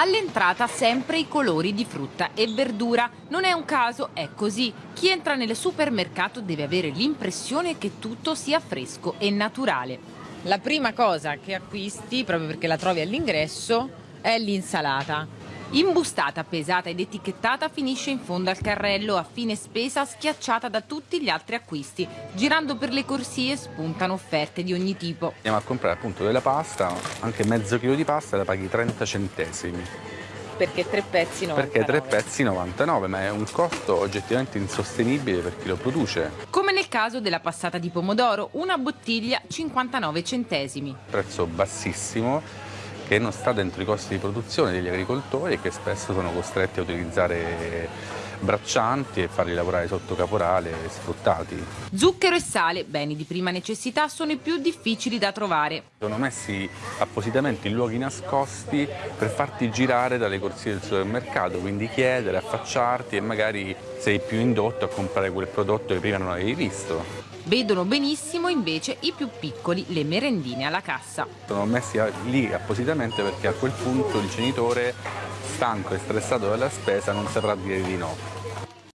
All'entrata sempre i colori di frutta e verdura. Non è un caso, è così. Chi entra nel supermercato deve avere l'impressione che tutto sia fresco e naturale. La prima cosa che acquisti, proprio perché la trovi all'ingresso, è l'insalata. Imbustata, pesata ed etichettata finisce in fondo al carrello, a fine spesa schiacciata da tutti gli altri acquisti. Girando per le corsie spuntano offerte di ogni tipo. Andiamo a comprare appunto della pasta, anche mezzo chilo di pasta la paghi 30 centesimi. Perché tre pezzi 99? Perché tre pezzi 99, ma è un costo oggettivamente insostenibile per chi lo produce. Come nel caso della passata di pomodoro, una bottiglia 59 centesimi. Prezzo bassissimo che non sta dentro i costi di produzione degli agricoltori e che spesso sono costretti a utilizzare braccianti e farli lavorare sotto caporale sfruttati. Zucchero e sale, beni di prima necessità, sono i più difficili da trovare. Sono messi appositamente in luoghi nascosti per farti girare dalle corsie del supermercato, quindi chiedere, affacciarti e magari sei più indotto a comprare quel prodotto che prima non avevi visto. Vedono benissimo invece i più piccoli, le merendine alla cassa. Sono messi lì appositamente perché a quel punto il genitore, stanco e stressato dalla spesa, non saprà dire di no.